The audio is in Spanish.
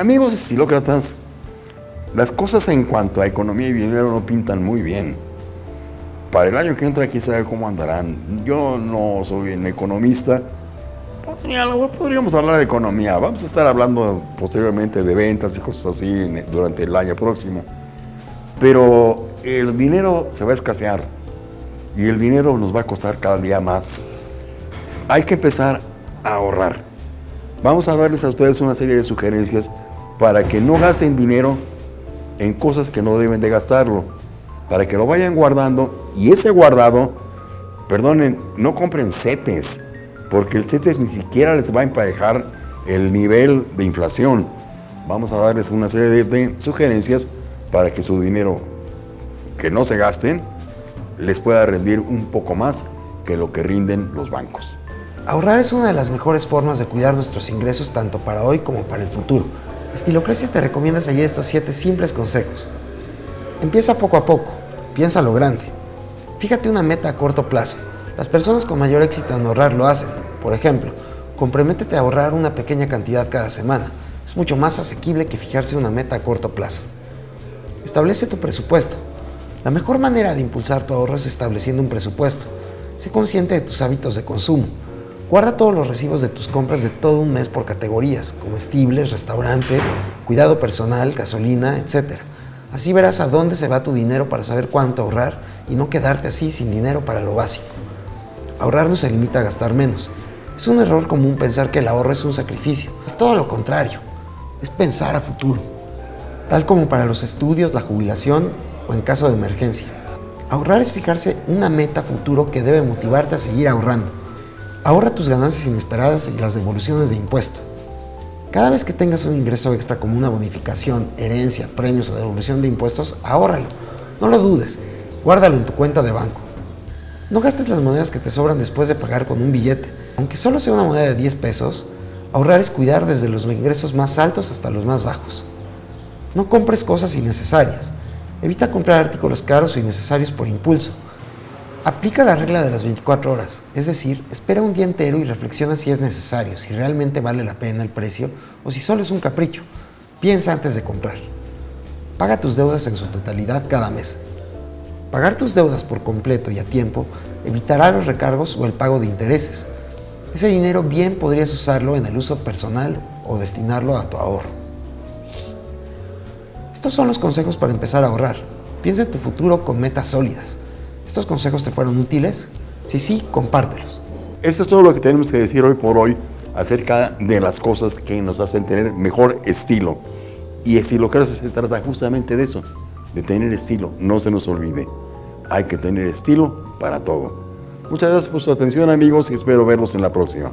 Amigos estilócratas, las cosas en cuanto a economía y dinero no pintan muy bien. Para el año que entra, quién sabe cómo andarán. Yo no soy un economista. podríamos hablar de economía. Vamos a estar hablando posteriormente de ventas y cosas así durante el año próximo. Pero el dinero se va a escasear y el dinero nos va a costar cada día más. Hay que empezar a ahorrar. Vamos a darles a ustedes una serie de sugerencias para que no gasten dinero en cosas que no deben de gastarlo, para que lo vayan guardando y ese guardado, perdonen, no compren CETES, porque el CETES ni siquiera les va a emparejar el nivel de inflación. Vamos a darles una serie de, de sugerencias para que su dinero que no se gasten les pueda rendir un poco más que lo que rinden los bancos. Ahorrar es una de las mejores formas de cuidar nuestros ingresos tanto para hoy como para el futuro. Estilocracia te recomienda seguir estos 7 simples consejos. Empieza poco a poco, piensa lo grande. Fíjate una meta a corto plazo. Las personas con mayor éxito en ahorrar lo hacen. Por ejemplo, comprométete a ahorrar una pequeña cantidad cada semana. Es mucho más asequible que fijarse una meta a corto plazo. Establece tu presupuesto. La mejor manera de impulsar tu ahorro es estableciendo un presupuesto. Sé consciente de tus hábitos de consumo. Guarda todos los recibos de tus compras de todo un mes por categorías, comestibles, restaurantes, cuidado personal, gasolina, etc. Así verás a dónde se va tu dinero para saber cuánto ahorrar y no quedarte así sin dinero para lo básico. Ahorrar no se limita a gastar menos. Es un error común pensar que el ahorro es un sacrificio. Es todo lo contrario. Es pensar a futuro. Tal como para los estudios, la jubilación o en caso de emergencia. Ahorrar es fijarse una meta futuro que debe motivarte a seguir ahorrando. Ahorra tus ganancias inesperadas y las devoluciones de impuesto. Cada vez que tengas un ingreso extra como una bonificación, herencia, premios o devolución de impuestos, ahórralo. No lo dudes, guárdalo en tu cuenta de banco. No gastes las monedas que te sobran después de pagar con un billete. Aunque solo sea una moneda de 10 pesos, ahorrar es cuidar desde los ingresos más altos hasta los más bajos. No compres cosas innecesarias. Evita comprar artículos caros o innecesarios por impulso. Aplica la regla de las 24 horas, es decir, espera un día entero y reflexiona si es necesario, si realmente vale la pena el precio o si solo es un capricho. Piensa antes de comprar. Paga tus deudas en su totalidad cada mes. Pagar tus deudas por completo y a tiempo evitará los recargos o el pago de intereses. Ese dinero bien podrías usarlo en el uso personal o destinarlo a tu ahorro. Estos son los consejos para empezar a ahorrar. Piensa en tu futuro con metas sólidas. ¿Estos consejos te fueron útiles? Si sí, compártelos. Esto es todo lo que tenemos que decir hoy por hoy acerca de las cosas que nos hacen tener mejor estilo. Y estilo creo que se trata justamente de eso, de tener estilo. No se nos olvide, hay que tener estilo para todo. Muchas gracias por su atención amigos y espero verlos en la próxima.